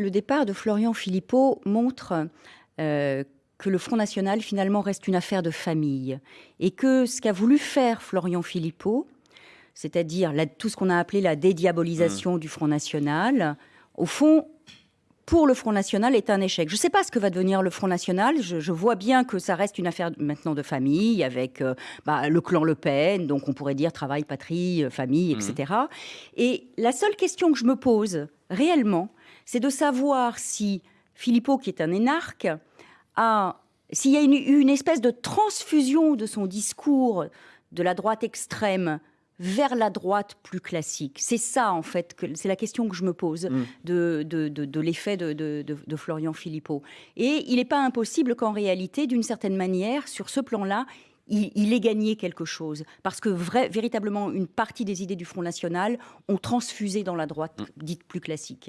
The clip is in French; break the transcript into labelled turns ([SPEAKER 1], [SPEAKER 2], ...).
[SPEAKER 1] Le départ de Florian Philippot montre euh, que le Front National finalement reste une affaire de famille et que ce qu'a voulu faire Florian Philippot, c'est-à-dire tout ce qu'on a appelé la dédiabolisation mmh. du Front National, au fond, pour le Front National est un échec. Je ne sais pas ce que va devenir le Front National. Je, vois bien que ça reste une affaire maintenant de famille avec euh, bah, le clan Le Pen, donc on pourrait dire travail, patrie, euh, famille, etc. Mmh. Et la seule question que je me pose réellement, c'est de savoir si Philippot, qui est un énarque, a s'il y a eu une, espèce de transfusion de son discours de la droite extrême vers la droite plus classique. C'est ça, en fait, c'est la question que je me pose mm. de, de, l'effet de, Florian Philippot. Et il n'est pas impossible qu'en réalité, d'une certaine manière, sur ce plan-là, il, ait gagné quelque chose. Parce que véritablement, une partie des idées du Front National ont transfusé dans la droite mm. dite plus classique.